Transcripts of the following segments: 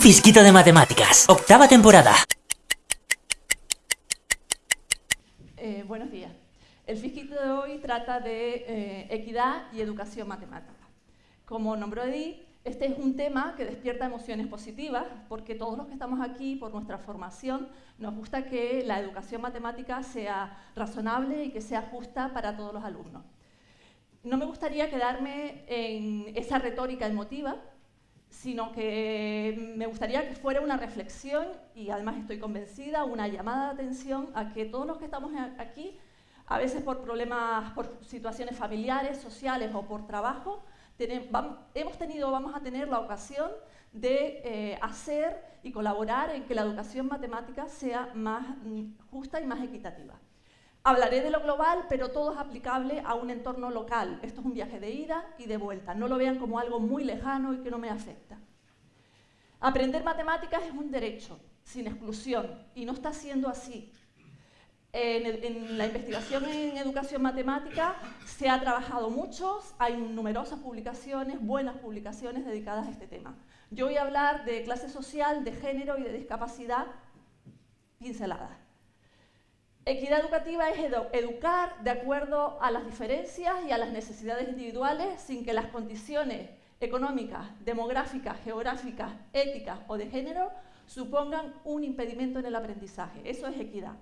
Fisquito de matemáticas, octava temporada. Eh, buenos días. El fisquito de hoy trata de eh, equidad y educación matemática. Como nombró Edith, este es un tema que despierta emociones positivas porque todos los que estamos aquí, por nuestra formación, nos gusta que la educación matemática sea razonable y que sea justa para todos los alumnos. No me gustaría quedarme en esa retórica emotiva, sino que me gustaría que fuera una reflexión y además estoy convencida, una llamada de atención a que todos los que estamos aquí, a veces por problemas, por situaciones familiares, sociales o por trabajo, hemos tenido, vamos a tener la ocasión de eh, hacer y colaborar en que la educación matemática sea más mm, justa y más equitativa. Hablaré de lo global, pero todo es aplicable a un entorno local. Esto es un viaje de ida y de vuelta. No lo vean como algo muy lejano y que no me afecta. Aprender matemáticas es un derecho, sin exclusión, y no está siendo así. En, la investigación en educación matemática se ha trabajado mucho, hay numerosas publicaciones, buenas publicaciones dedicadas a este tema. Yo voy a hablar de clase social, de género y de discapacidad pinceladas. Equidad educativa es educar de acuerdo a las diferencias y a las necesidades individuales sin que las condiciones económicas, demográficas, geográficas, éticas o de género supongan un impedimento en el aprendizaje. Eso es equidad.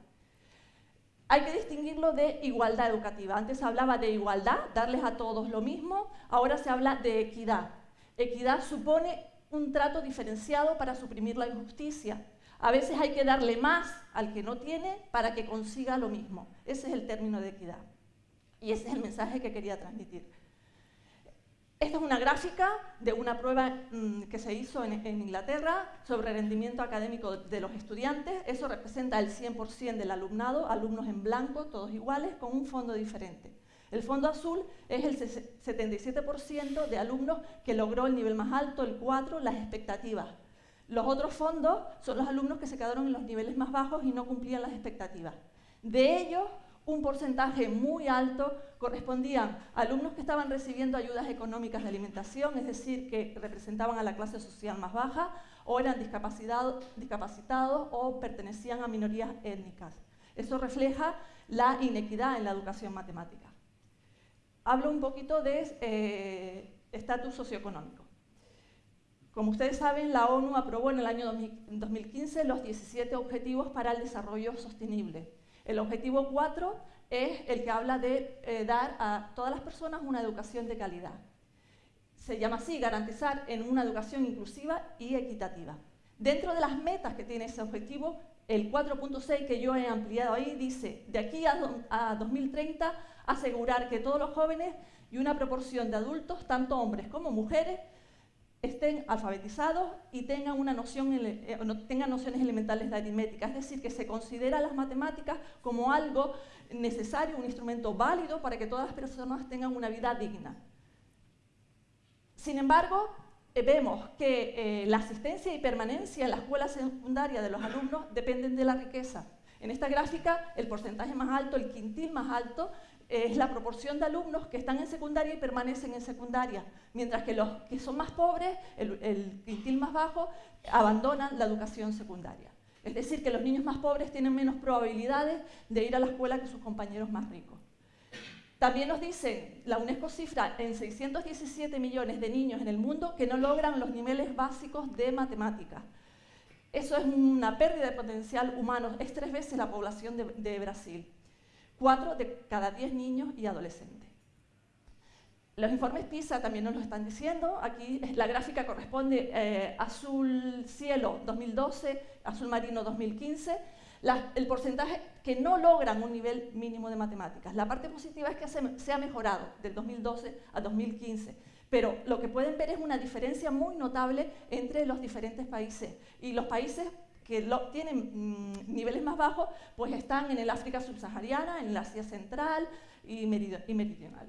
Hay que distinguirlo de igualdad educativa. Antes hablaba de igualdad, darles a todos lo mismo, ahora se habla de equidad. Equidad supone un trato diferenciado para suprimir la injusticia. A veces hay que darle más al que no tiene para que consiga lo mismo. Ese es el término de equidad. Y ese es el mensaje que quería transmitir. Esta es una gráfica de una prueba mm, que se hizo en, Inglaterra sobre rendimiento académico de los estudiantes. Eso representa el 100% del alumnado, alumnos en blanco, todos iguales, con un fondo diferente. El fondo azul es el 77% de alumnos que logró el nivel más alto, el 4, las expectativas. Los otros fondos son los alumnos que se quedaron en los niveles más bajos y no cumplían las expectativas. De ellos, un porcentaje muy alto correspondían a alumnos que estaban recibiendo ayudas económicas de alimentación, es decir, que representaban a la clase social más baja, o eran discapacitados, o pertenecían a minorías étnicas. Eso refleja la inequidad en la educación matemática. Hablo un poquito de eh, estatus socioeconómico. Como ustedes saben, la ONU aprobó en el año 2015 los 17 Objetivos para el Desarrollo Sostenible. El objetivo 4 es el que habla de eh, dar a todas las personas una educación de calidad. Se llama así, garantizar en una educación inclusiva y equitativa. Dentro de las metas que tiene ese objetivo, el 4.6 que yo he ampliado ahí dice, de aquí a, a 2030, asegurar que todos los jóvenes y una proporción de adultos, tanto hombres como mujeres, estén alfabetizados y tengan, una noción, eh, tengan nociones elementales de aritmética, es decir, que se considera las matemáticas como algo necesario, un instrumento válido para que todas las personas tengan una vida digna. Sin embargo, eh, vemos que eh, la asistencia y permanencia en la escuela secundaria de los alumnos dependen de la riqueza. En esta gráfica, el porcentaje más alto, el quintil más alto, es la proporción de alumnos que están en secundaria y permanecen en secundaria, mientras que los que son más pobres, el, quintil más bajo, abandonan la educación secundaria. Es decir, que los niños más pobres tienen menos probabilidades de ir a la escuela que sus compañeros más ricos. También nos dicen, la UNESCO cifra en 617 millones de niños en el mundo que no logran los niveles básicos de matemáticas. Eso es una pérdida de potencial humano, es tres veces la población de Brasil. 4 de cada 10 niños y adolescentes. Los informes PISA también nos lo están diciendo. Aquí la gráfica corresponde eh, azul cielo 2012, azul marino 2015. el porcentaje que no logran un nivel mínimo de matemáticas. La parte positiva es que se ha mejorado del 2012 a 2015, pero lo que pueden ver es una diferencia muy notable entre los diferentes países. Y los países que tienen mm, niveles más bajos, pues están en el África subsahariana, en la Asia Central y, Meridional.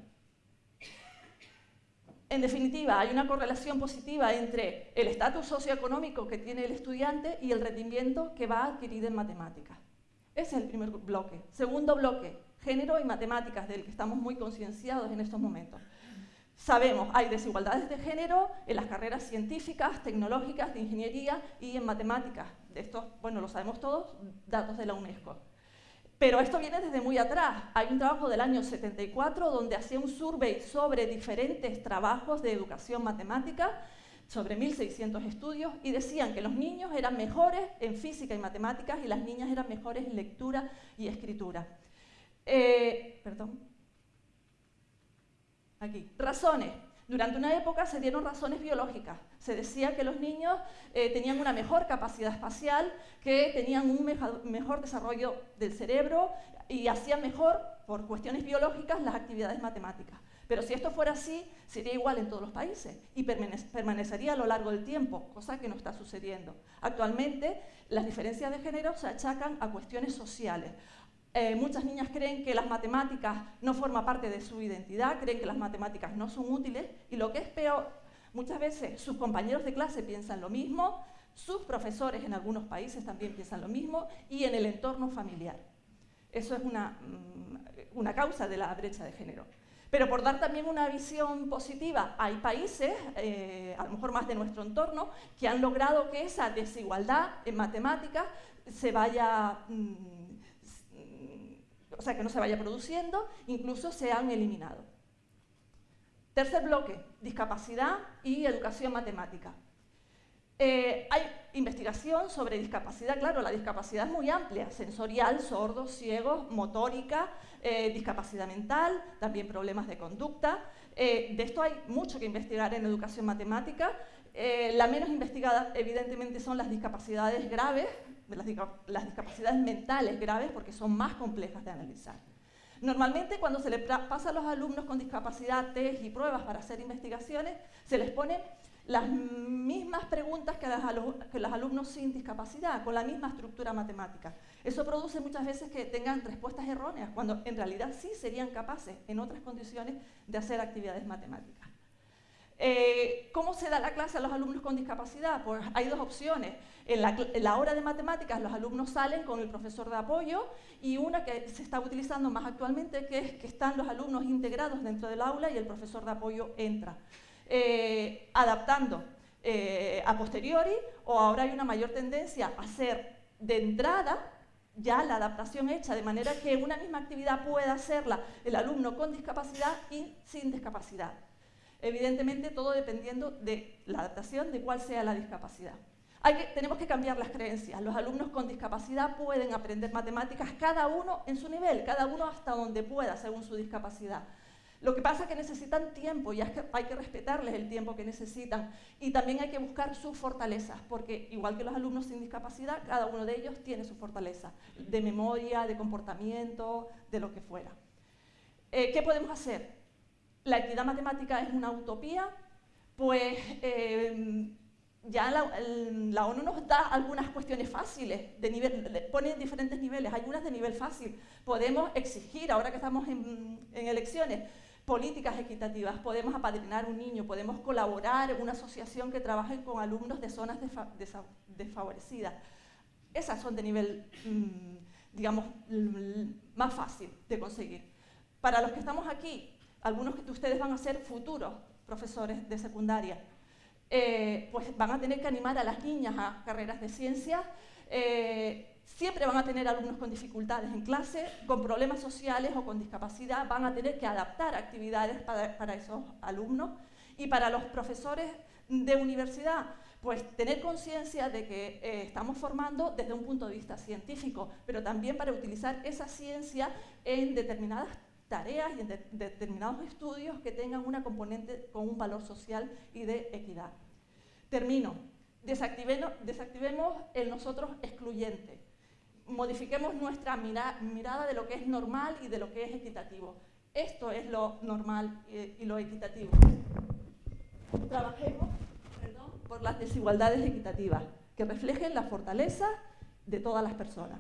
En definitiva, hay una correlación positiva entre el estatus socioeconómico que tiene el estudiante y el rendimiento que va a adquirir en matemáticas. Ese es el primer bloque. Segundo bloque, género y matemáticas, del que estamos muy concienciados en estos momentos. Sabemos, hay desigualdades de género en las carreras científicas, tecnológicas, de ingeniería y en matemáticas. De esto, bueno, lo sabemos todos, datos de la UNESCO. Pero esto viene desde muy atrás. Hay un trabajo del año 74 donde hacía un survey sobre diferentes trabajos de educación matemática, sobre 1.600 estudios, y decían que los niños eran mejores en física y matemáticas y las niñas eran mejores en lectura y escritura. Eh, perdón. Aquí. Razones. Durante una época se dieron razones biológicas. Se decía que los niños eh, tenían una mejor capacidad espacial, que tenían un mejor desarrollo del cerebro y hacían mejor, por cuestiones biológicas, las actividades matemáticas. Pero si esto fuera así, sería igual en todos los países y permanecería a lo largo del tiempo, cosa que no está sucediendo. Actualmente, las diferencias de género se achacan a cuestiones sociales, eh, muchas niñas creen que las matemáticas no forman parte de su identidad, creen que las matemáticas no son útiles y lo que es peor, muchas veces sus compañeros de clase piensan lo mismo, sus profesores en algunos países también piensan lo mismo y en el entorno familiar. Eso es una, mm, una causa de la brecha de género. Pero por dar también una visión positiva, hay países, eh, a lo mejor más de nuestro entorno, que han logrado que esa desigualdad en matemáticas se vaya... Mm, o sea, que no se vaya produciendo, incluso se han eliminado. Tercer bloque, discapacidad y educación matemática. Eh, hay investigación sobre discapacidad, claro, la discapacidad es muy amplia, sensorial, sordos, ciegos, motórica, eh, discapacidad mental, también problemas de conducta. Eh, de esto hay mucho que investigar en educación matemática. la menos investigada, evidentemente, son las discapacidades graves, las, las discapacidades mentales graves porque son más complejas de analizar. Normalmente cuando se le pasa a los alumnos con discapacidad test y pruebas para hacer investigaciones, se les ponen las mismas preguntas que, que los alumnos sin discapacidad, con la misma estructura matemática. Eso produce muchas veces que tengan respuestas erróneas, cuando en realidad sí serían capaces en otras condiciones de hacer actividades matemáticas. Eh, ¿Cómo se da la clase a los alumnos con discapacidad? Pues hay dos opciones. En la, hora de matemáticas los alumnos salen con el profesor de apoyo y una que se está utilizando más actualmente que es que están los alumnos integrados dentro del aula y el profesor de apoyo entra. Eh, adaptando eh, a posteriori o ahora hay una mayor tendencia a hacer de entrada ya la adaptación hecha, de manera que una misma actividad pueda hacerla el alumno con discapacidad y sin discapacidad. Evidentemente todo dependiendo de la adaptación de cuál sea la discapacidad. tenemos que cambiar las creencias. Los alumnos con discapacidad pueden aprender matemáticas cada uno en su nivel, cada uno hasta donde pueda según su discapacidad. Lo que pasa es que necesitan tiempo y hay que respetarles el tiempo que necesitan y también hay que buscar sus fortalezas, porque igual que los alumnos sin discapacidad, cada uno de ellos tiene su fortaleza, de memoria, de comportamiento, de lo que fuera. Eh, ¿Qué podemos hacer? La equidad matemática es una utopía, pues eh, ya la, ONU nos da algunas cuestiones fáciles, de nivel, pone diferentes niveles, hay unas de nivel fácil. Podemos exigir, ahora que estamos en, elecciones, políticas equitativas, podemos apadrinar un niño, podemos colaborar en una asociación que trabaje con alumnos de zonas desfavorecidas. Esas son de nivel, mm, digamos, más fácil de conseguir. Para los que estamos aquí, algunos de ustedes van a ser futuros profesores de secundaria, eh, pues van a tener que animar a las niñas a carreras de ciencia, eh, siempre van a tener alumnos con dificultades en clase, con problemas sociales o con discapacidad, van a tener que adaptar actividades para, esos alumnos. Y para los profesores de universidad, pues tener conciencia de que eh, estamos formando desde un punto de vista científico, pero también para utilizar esa ciencia en determinadas tareas y en determinados estudios que tengan una componente con un valor social y de equidad. Termino. Desactivemos, el nosotros excluyente. Modifiquemos nuestra mirada de lo que es normal y de lo que es equitativo. Esto es lo normal y, lo equitativo. Trabajemos por las desigualdades equitativas que reflejen la fortaleza de todas las personas.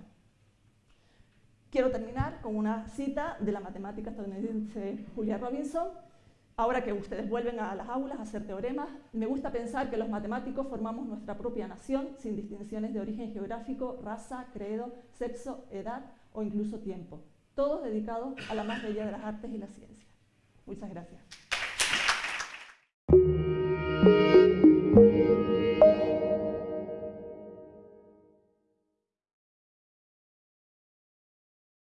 Quiero terminar con una cita de la matemática estadounidense Julia Robinson. Ahora que ustedes vuelven a las aulas a hacer teoremas, me gusta pensar que los matemáticos formamos nuestra propia nación sin distinciones de origen geográfico, raza, credo, sexo, edad o incluso tiempo. Todos dedicados a la más bella de las artes y la ciencia. Muchas gracias.